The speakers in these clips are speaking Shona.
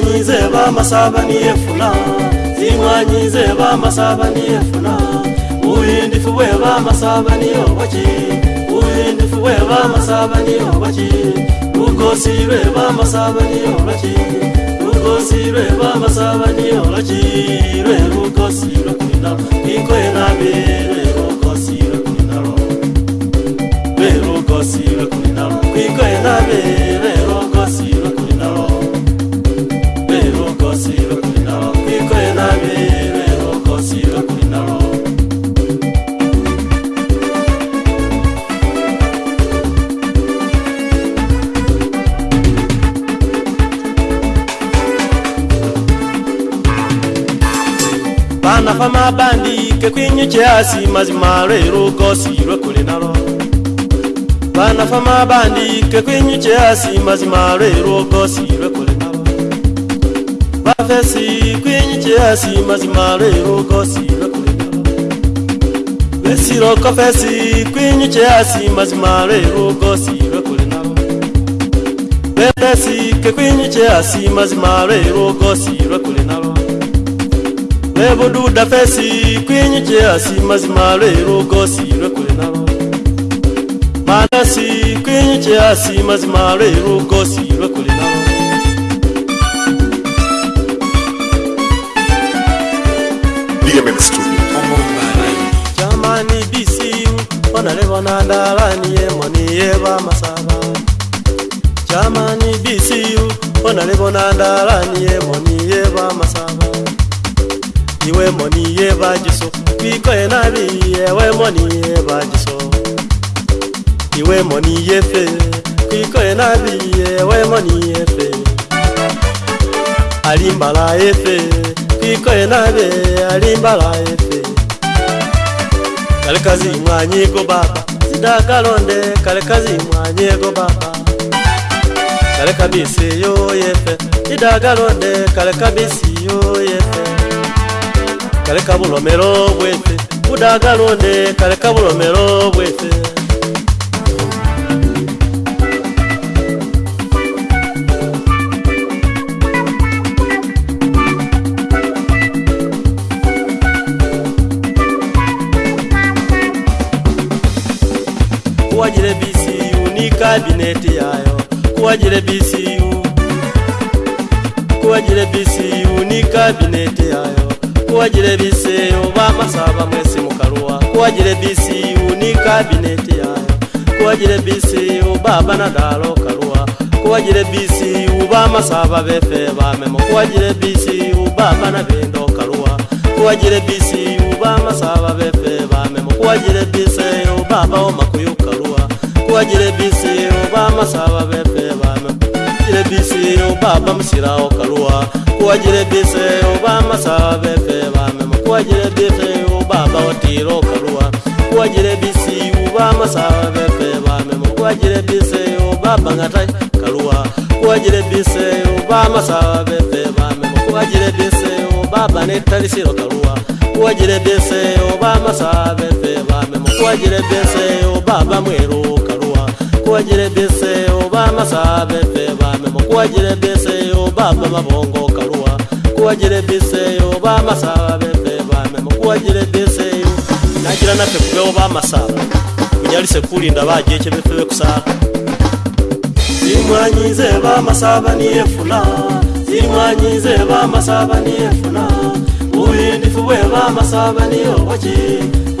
zimwanyi zeba masaba niyefuna zimwanyi zeba masaba niyefuna uhindifu bweba masaba niyobaki uhindifu bweba masaba niyobaki lugosi lweba masaba niyolaki lugosi lweba masaba niyolaki lwe lugosi lwekuina ikoenabere bandi mabandiike kwinyukyasi mazima lwero gosi lwekuli nalo bandi mabandiike kwinyukyasi mazima lwero gosi lwekuli nalo bafesi kwinyukyasi mazima lwero gosi lwekuli nalo besiro kofesi kwinyukyasi mazima lwero gosi lwekuli nalo befesi kekwinyukyasi mazima lwero gosi lwekuli nalo Levo do da fessi, queen jazzy, mas malero gossi, requena. Manasi, queen jazzy, mas malero gossi, requena. Jamani bisi, wana leva na dalani e moni eva masaba. Jamani bisi, wana leva na dalani e moni eva masaba. iwe moni yeba jiso bikoye nabi ewe moni yeba jiso iwe moni yefe bikoye nabi ewe moni yefe alimbala efe bikoye nabi alimbala efe kalekazi mwanyi go baba zidakalonde kalekazi mwanyi go baba kalekabisi yo yefe zidakalonde kalekabisi yo yefe kaleka bulomero bwese budagalonde kaleka bulomero bwese kuwajire bcu ni kabineti yayo kuwajire bcu kuwajire bcu ni kabineti yayo kuwagira ebisi eyo bamasaba bamwesi mukaluwa kuwagira ebisi u ni kabineti yayo kuwagira ebisi u babanadalo kaluwa kuwagira ebisi u bamasaba befe bamemo kuwagira ebisi u babanabendo kaluwa kuwagira ebisi u bamasaba befe bamemo kuwagira ebisi u babawo makuyu kaluwa kuwagira ebisi u bamasaba befe bamemo kuwagira ebisi u babamusirawo kaluwa kuwagira ebisi u bamasaba befe gwagire bisi uba masaa bepe bamemo gwagire bise uba bangata kaluwa gwagire bise uba masaa bepe bamemo gwagire bise uba banetali siro kaluwa gwagire bise uba masaa bepe bamemo gwagire bise uba bamwero kaluwa gwagire bise uba masaa bepe bamemo gwagire bise uba bamabongo kaluwa gwagire bise uba masaa bepe kakira nafe kubeho bamasara kunyarise kulinda bagiye ke befebe kusara zimwanyize bamasaba niyefuna zimwanyize bamasaba niyefuna uhindifu bwe bamasaba niyobaki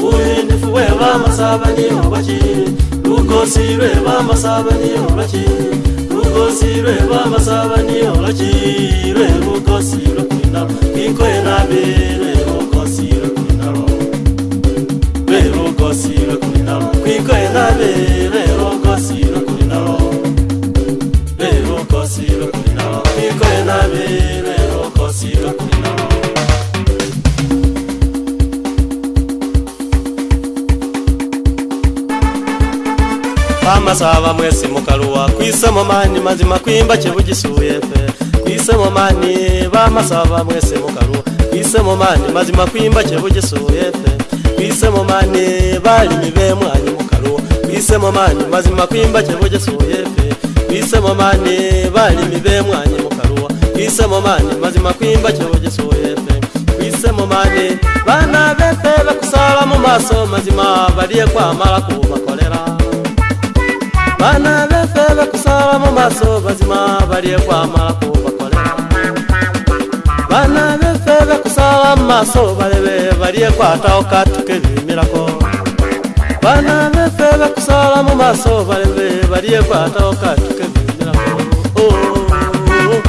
uhindifu bwe bamasaba niyobaki lugosirwe bamasaba niyobaki lugosirwe bamasaba niyobaki lwe lugosirwe kwina kwikoye nabere basaba mwese mukaruwa kwisemo mani mazima kwimba kibugisuye pe kwisemo mani bamasaba mwese mukaruwa kwisemo mani mazima kwimba kibugisuye pe kwisemo mani balimi bemwanyi mukaruwa kwisemo mani mazima kwimba kibugisuye pe kwisemo mani balimi bemwanyi mukaruwa kwisemo mani mazima kwimba kibugisuye pe kwisemo mani bana befe bakusaba mu maso mazima bariye kwamara kuba bana bese bakusaba mu maso bazima balye kwamala kubakolera bana bese bakusaba mu maso balebe balye kwatawo katukebimirako bana bese bakusaba mu maso balebe balye kwatawo katukebimirako oh, oh, oh.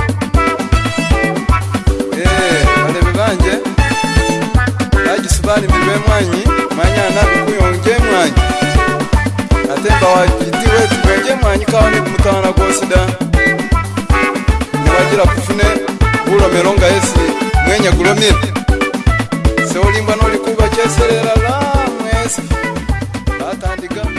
eh, Mwanyi, mwanyana, mkuyo, mwanyi. Atemba wajibu tsaani kumutana gwosi da nibagira kufune buromero nga yesi mwenyagulomire seolimba nolikuba kyeserera la mwesi batandigamo